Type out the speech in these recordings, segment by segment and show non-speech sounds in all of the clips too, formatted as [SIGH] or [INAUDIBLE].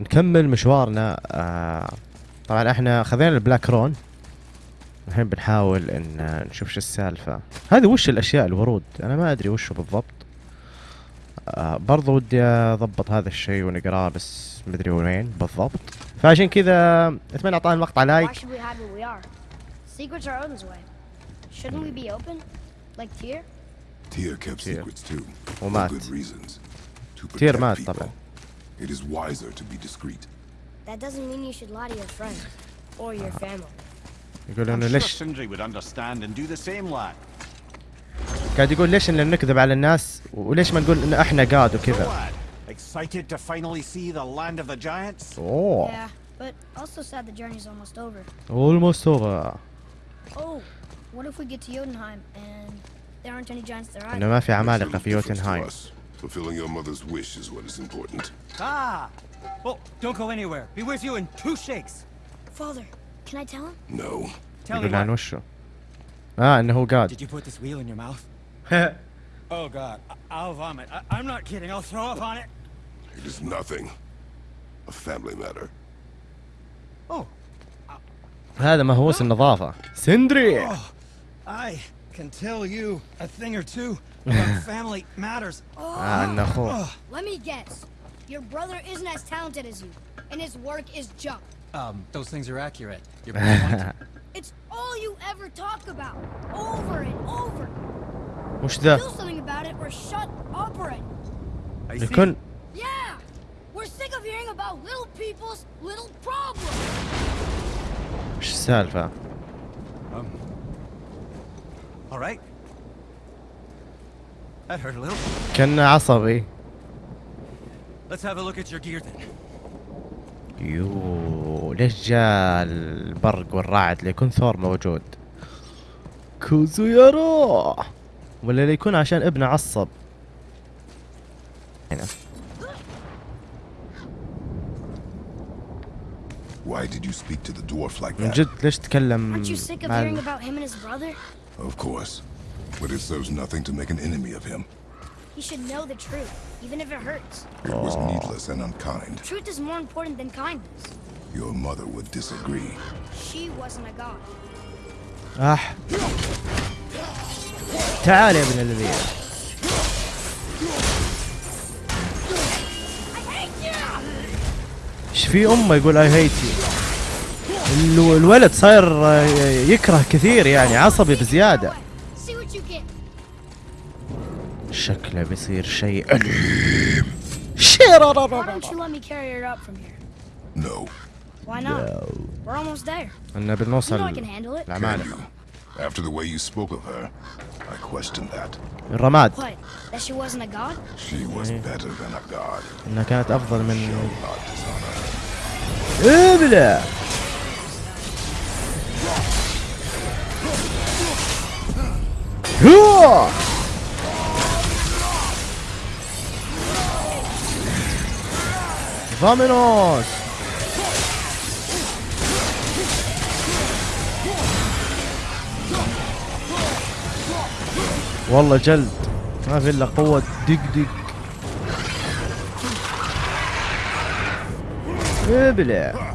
نكمل مشوارنا آه طبعا إحنا خذينا ال black rune الحين بنحاول إن نشوف شو السالفة هذه وش الأشياء الورود أنا ما أدري وش بالضبط آه برضو ودي أضبط هذا الشيء ونقراه بس مدري وين بالضبط فعشان كذا أتمنى اعطانا المقطع like should we hide what we are? Secrets are Odin's way. Shouldn't we be open? Like Tyr? Tyr kept Tyr. secrets too. For ومات good reasons. To تير protect مات people. طبعا It is wiser to be discreet. That doesn't mean you should lie to your friends or your family. يقول I'm انه sure ليش Sindri would understand and do the same, lad. قاعد يقول ليش ان نكذب على الناس وليش ما نقول ان احنا قاد So, وكذا lad, excited to finally see the land of the giants? اوه Yeah, but also sad the journey's almost over. اولموست اوفر Oh, what if we get to Jotunheim and there aren't any giants there انه either? ما في Makes عمالقه little في difference to يوتنهايم us. Fulfilling your mother's wish is what is important. Ah! Oh, don't go anywhere. Be with you in two shakes. Father, can I tell him? No. Tell me يقول عن what. وشو اه انه هو قاد Did you put this wheel in your mouth? [LAUGHS] Oh God, I- I'll vomit. I- I'm not kidding. I'll throw up on it. It is nothing. A family matter. Oh, هذا مهووس النظافه سندري oh, I can tell you a thing or two Family matters. Ah, ah, no. Let me guess. Your brother isn't as talented as you, and his work is junk. Um, those things are accurate. [LAUGHS] it's all you ever talk about, over and over. What's that? Do something about it or shut up already. I you couldn't. Yeah, we're sick of hearing about little people's little problems. What's the Um. All right, gear then. يو ليش جاء البرق والرعد ليكون ثور موجود كوزو يارو ولا ليكون عشان ابنه عصب هنا Why did you speak to the dwarf like من that? جد ليش تكلم Aren't you sick of hearing about him and his brother? Of course. But it serves nothing to make an enemy of him. He should know the truth, even if it hurts. It was needless and unkind. Truth is more important than kindness. Your mother would disagree. She wasn't a god. اح تعال يا ابن الذين إيش في امه يقول اي هيت يو الولد صاير آه، يكره كثير يعني عصبي بزياده شكله بيصير شيء أليم شيرا Why don't you let me carry her up from here? No. Why not? We're almost there. You know I can handle it. After the way you spoke of her, I question that. الرماد What? That she wasn't a god? She was better than a god. انها كانت افضل من. ابلع هو فامينوس والله جلد. ما في إلا قوة. دق دق. إبلع.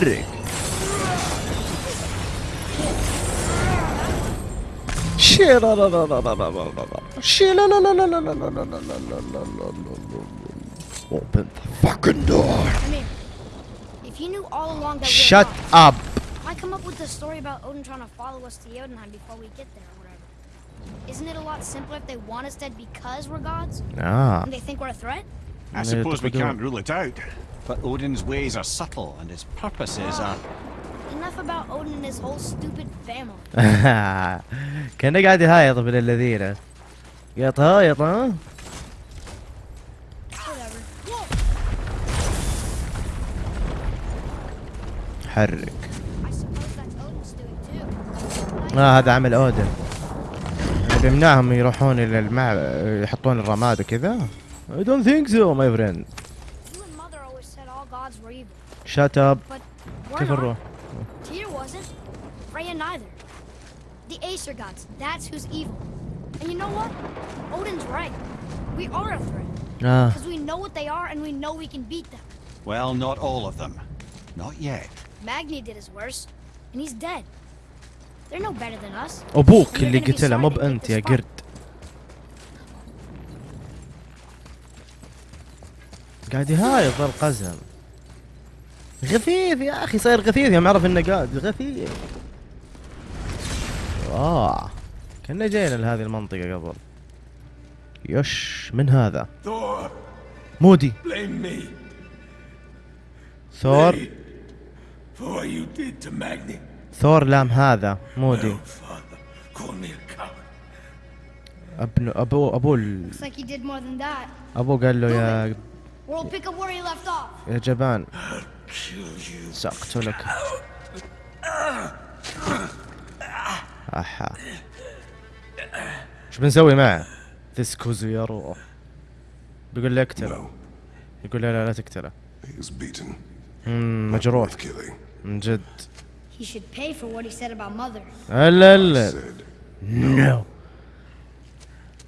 لا Open the fucking door. Come here. If you knew all along that Shut we're up. gods, why come up with the story about Odin trying to follow us to Jotunheim before we get there or whatever? Isn't it a lot simpler if they want us dead because we're gods? Ah. And they think we're a threat? I Yeah, suppose we typical. can't rule it out. But Odin's ways are subtle and his purposes are. Enough about Odin and his whole stupid family. كان قاعد يهايط ابن الذين قاعد هايط ها Whatever. Whoa! حرك. آه هذا عمل اودن بيمنعهم يروحون إلى المع يحطون الرماد وكذا I don't think so my friend You and mother always said all gods were But we're كيف. نروح؟ Tyr wasn't. Freya neither. The Acer gods, that's who's evil. And you know what? Odin's right. We are a threat. آه Because we know what they are and we know we can beat them. Well, not all of them. Not yet. Magni did his worst, and he's dead. They're no better than us. You're اللي قتله مو this يا. قرد قاعد يهايط القزم غثيث يا أخي صاير غثيث يوم عرف إنه قاعد غثيث آه كنا جينا لهذه المنطقة قبل يش من هذا مودي ثور. ثور لام هذا مودي Oh. أبن أبو أبو ال-. أبو قال له يا. يا جبان. سأقتلك احا شو بنسوي معه؟ يا روح بيقول لي اقتله No, يقول لا لا لا تقتله مجروح. من جد He should pay for what he said about Mother. لا لا نو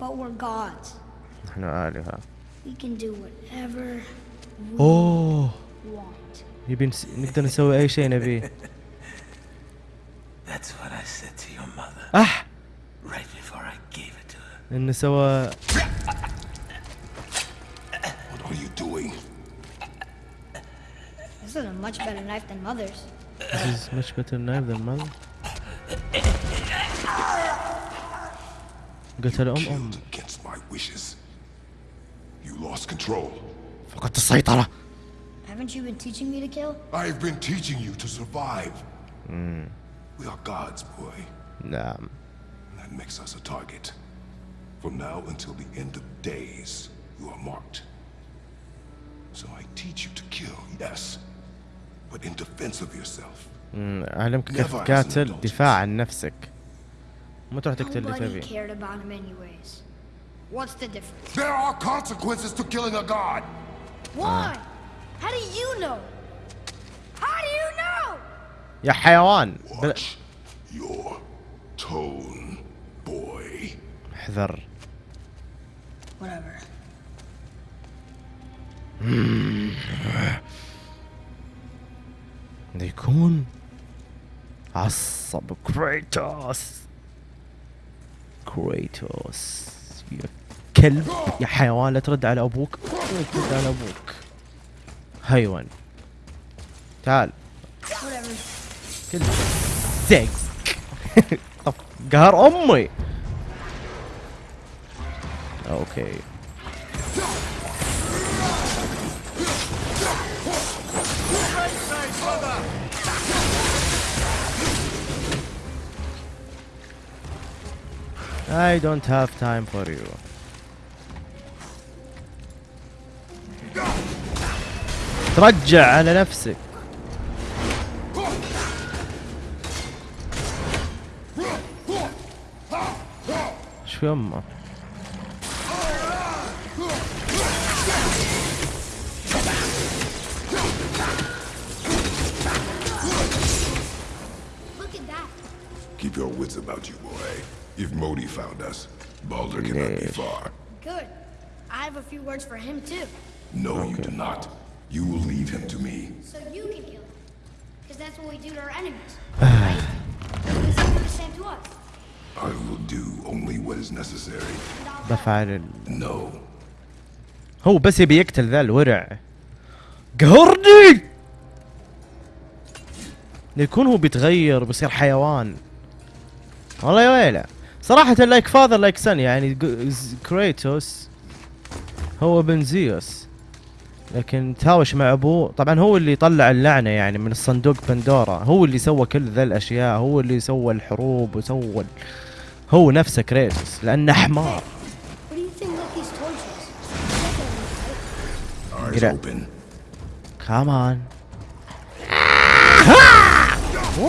But we're gods. نحن آلهة We can do whatever اوه we want. يبي نس... نقدر نسوي اي شيء نبيه That's what I said to your mother اح right before I gave it to her. انه سوى what are you doing? This is a much better knife than Mother's. This is much better knife than mother قتل ام ام Killed against my wishes. You lost control. فقدت السيطرة Haven't you been teaching me to kill? I've been teaching you to survive. We are gods, boy. نعم That makes us a target. From now until the end of days, you are marked. So I teach you to kill, yes, but in defense of yourself. مم، أعلمك كيف Never as an تقاتل adult. دفاع عن نفسك مو تروح تقتل اللي Nobody تبي cared about him anyways. What's the difference? There are consequences to killing a god. Why? يا حيوان. بل... Watch your tone, boy. احذر. Whatever. ده يكون عصب كريتوس كريتوس يا كلب يا حيوان لا ترد على أبوك. لا ترد على أبوك. حيوان تعال Whatever. كلب سكس طف قهر امي أوكي I don't have time for you. ترجع على نفسك شو يمه Look at that. Keep your wits about you, boy. If Modi found us, Baldur cannot be Yes. far. Good. I have a few words for him too. No, you do not. You will leave him to me. So you can kill him. Because that's what we do to our enemies. right? The same to us. I will do only what is necessary. بفعل. No. هو بس يبي يقتل ذا الورع قهرني يكون هو بيتغير بيصير حيوان والله يا ويله صراحة like father like son يعني كريتوس هو ابن زيوس لكن تهاوش مع أبوه. طبعا هو اللي طلع اللعنة يعني من الصندوق بندورا هو اللي سوى كل ذا الأشياء. هو اللي سوى الحروب وسوى هو نفسه كريتوس لأنه حمار.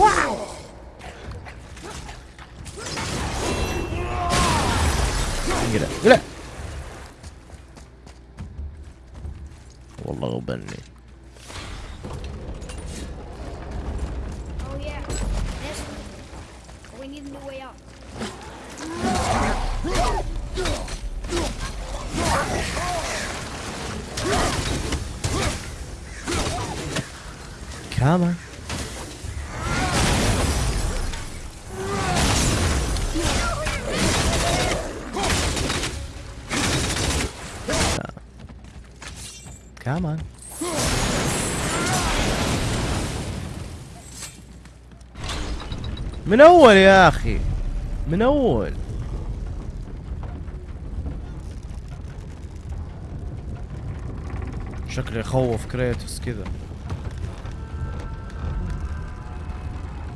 What do قلع والله كمان من اول يا أخي من اول شكله يخوف كريتوس كذا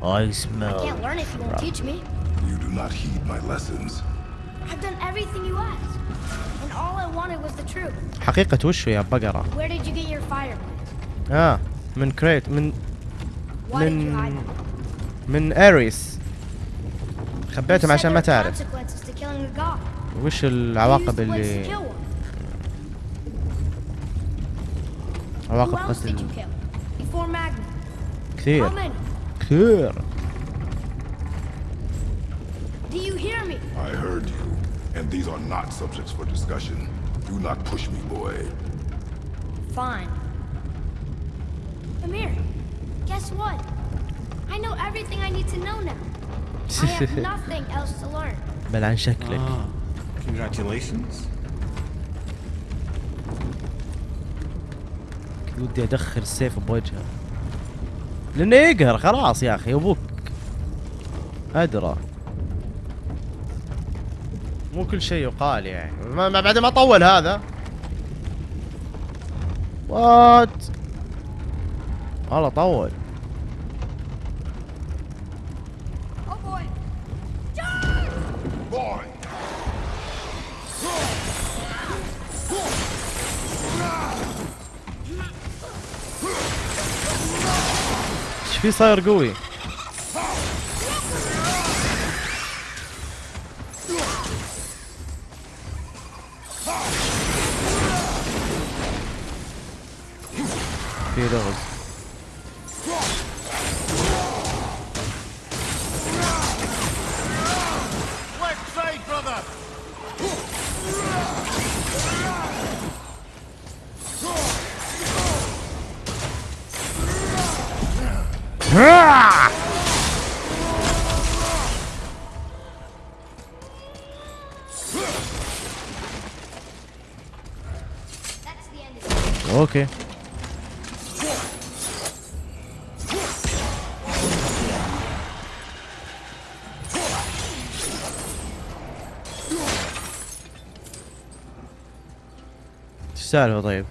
I I smell can't learn if you won't teach me. You do not heed my lessons. I've done everything you asked. حقيقة وشو يا بقرة؟ آه من كريت من من من اريس خبيتهم عشان ما تعرف. وش العواقب اللي عواقب قتل. كثير. كثير. and these are not subjects for discussion. Do not push me, boy. Fine. Amir, guess what? I know everything I need to know now. I have [LAUGHS] nothing else to learn. بل عن شكلك Ah, congratulations. ودي ادخل السيف بوجهه لانه يقهر خلاص يا اخي ابوك ادرى مو كل شيء يقال يعني. ما ما- بعد ما طول هذا. وات والله طول! إيش في صاير قوي؟ في لغز Left side, brother! That's the end of it. أوكي إيش السالفة طيب؟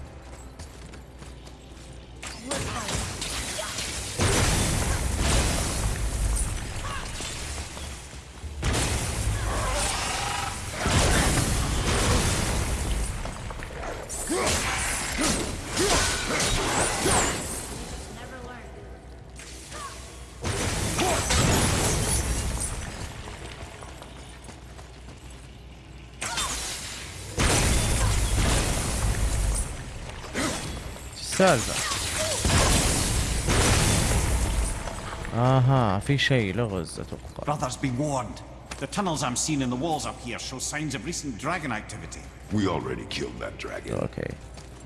اها في شيء لغز اتوقع Brothers, be warned. The tunnels I'm seeing in the walls up here show signs of recent dragon activity. We already killed that dragon. اوكي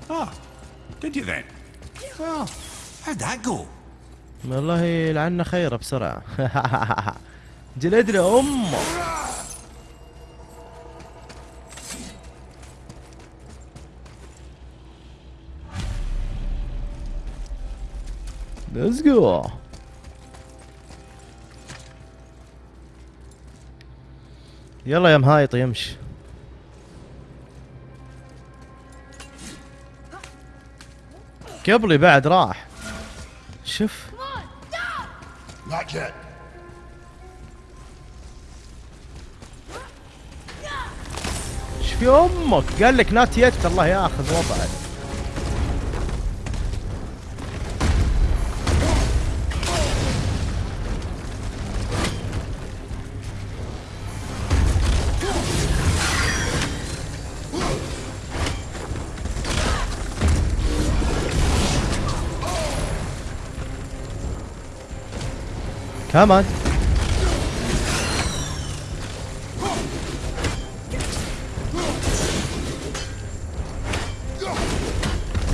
Ah, did you then? Well, how'd that go? والله لعنا خيره بسرعة [LAUGHS] جلد له امه Let's go يلا يا مهايط يمشي. قبلي بعد راح. شوف. في أمك قال لك نات يت الله ياخذ وضعك. Come on.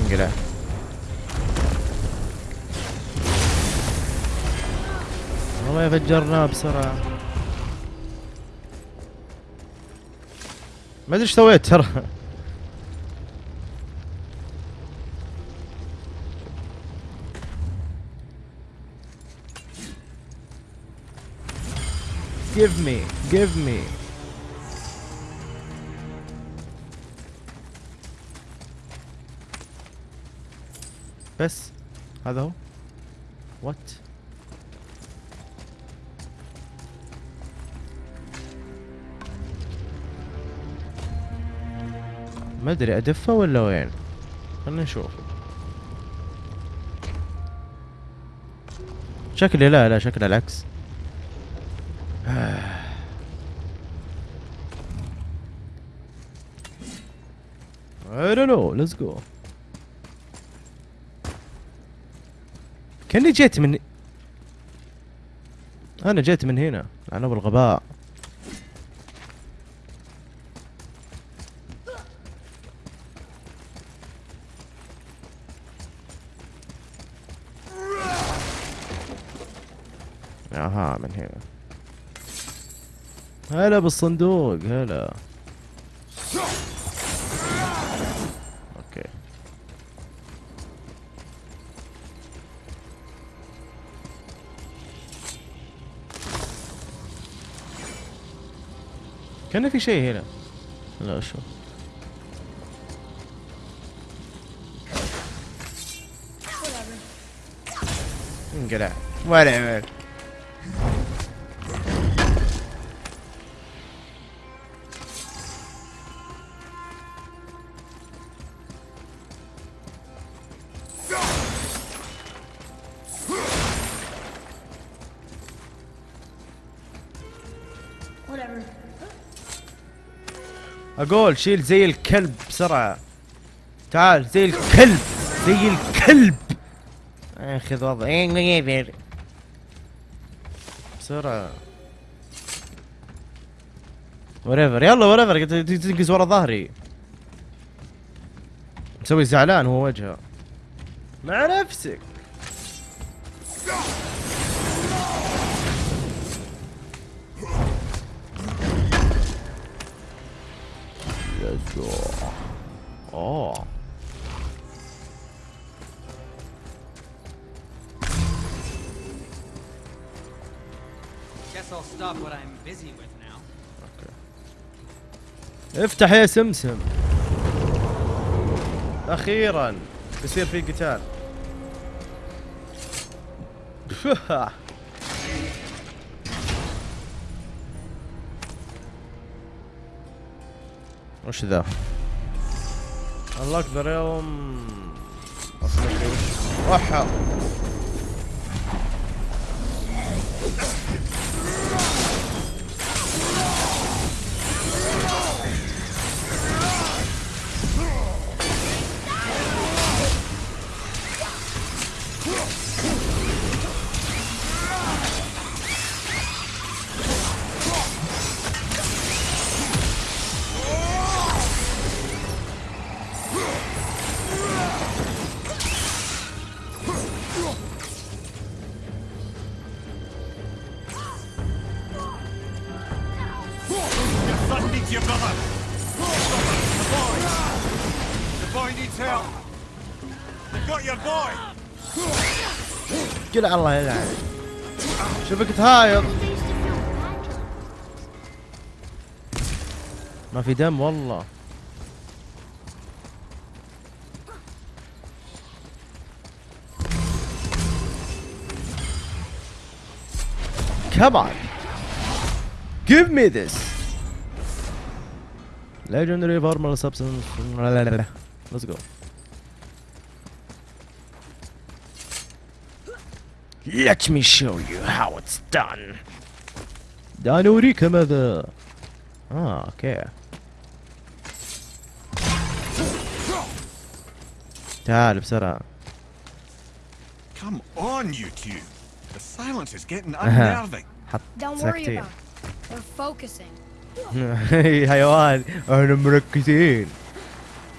انقلع والله فجرناه بسرعة. ما أدري إيش سويت ترى. Give me give me. بس هذا هو وات ما أدري أدفه ولا وين؟ خلنا نشوف شكلي لا لا شكله العكس. I don't know let's go. كاني جيت من أنا جيت من هنا. أنا بالغباء. أها من هنا. هلا بالصندوق هلا. كان في شيء هنا لا شو انقلع ولا Whatever. أقول شيل زي الكلب بسرعة. تعال زي الكلب زي الكلب. اخذ وضع بسرعة. وريفر يلا وريفر تنقز ورا ظهري. مسوي زعلان هو وجهه. مع نفسك. Also. Oh. افتح يا سمسم أخيرا بيصير في قتال [LAUGHS] [LAUGHS] وش ذا؟ الله أكبر يوم أصلا help. They've got your boy. قل الله يلعن شوفك تهايط ما في دم والله Come on. Give me this. Legendary formula substance. Let's go. Let me show you how it's done. دعني أريك ماذا آه أوكي تعال بسرعة Come on, you two. The silence is getting unnerving. حط Don't worry ساكتين about it. We're focusing. حيوان احنا مركزين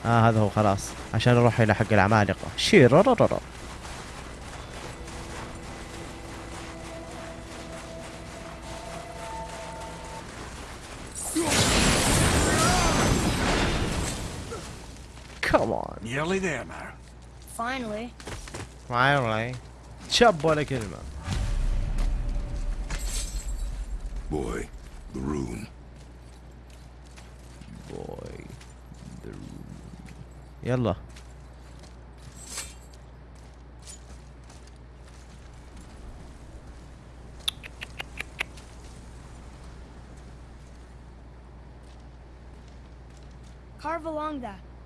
آه هذا هو خلاص عشان نروح إلى حق العمالقة شيررررر Come on. Nearly there, now. Finally. Finally. شب Yallah. Carve along that.